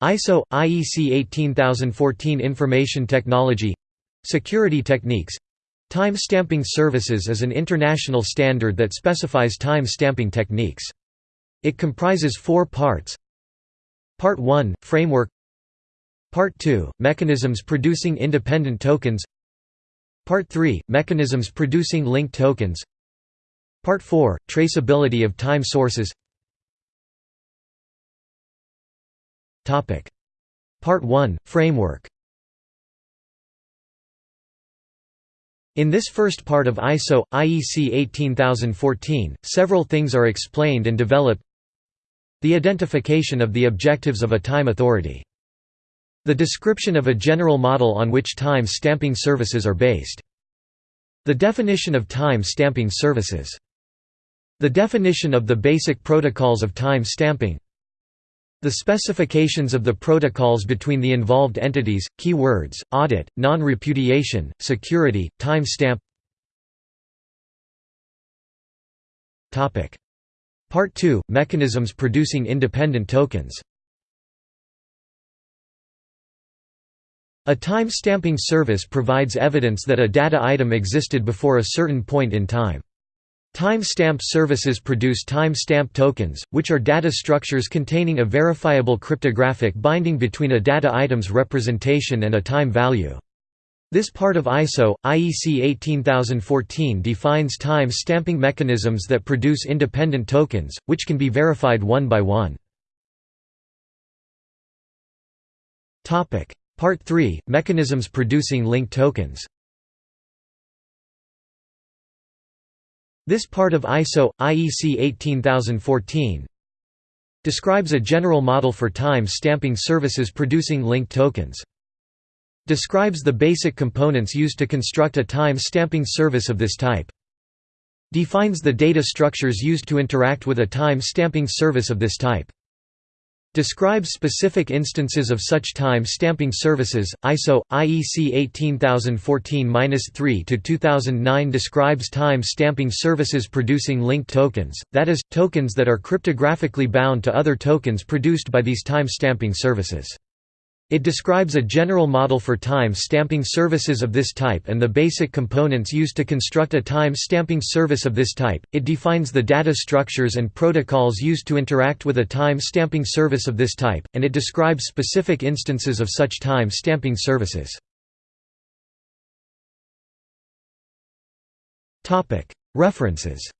ISO IEC 18014 Information Technology Security Techniques Time stamping services is an international standard that specifies time stamping techniques. It comprises four parts. Part 1 – Framework. Part 2 – Mechanisms producing independent tokens. Part 3 – Mechanisms producing linked tokens. Part 4 – Traceability of time sources Part 1 – Framework In this first part of ISO, IEC 18014, several things are explained and developed The identification of the objectives of a time authority. The description of a general model on which time stamping services are based. The definition of time stamping services. The definition of the basic protocols of time stamping. The specifications of the protocols between the involved entities, key words, audit, non-repudiation, security, timestamp. Part 2 – Mechanisms producing independent tokens. A time stamping service provides evidence that a data item existed before a certain point in time. Time-stamp services produce time-stamp tokens, which are data structures containing a verifiable cryptographic binding between a data item's representation and a time value. This part of ISO, IEC 18014 defines time stamping mechanisms that produce independent tokens, which can be verified one by one. Part 3 – Mechanisms producing linked tokens This part of ISO, IEC 18014 describes a general model for time stamping services producing linked tokens. Describes the basic components used to construct a time stamping service of this type. Defines the data structures used to interact with a time stamping service of this type. Describes specific instances of such time stamping services. ISO IEC 18014-3 to 2009 describes time stamping services producing linked tokens, that is, tokens that are cryptographically bound to other tokens produced by these time stamping services. It describes a general model for time stamping services of this type and the basic components used to construct a time stamping service of this type. It defines the data structures and protocols used to interact with a time stamping service of this type, and it describes specific instances of such time stamping services. References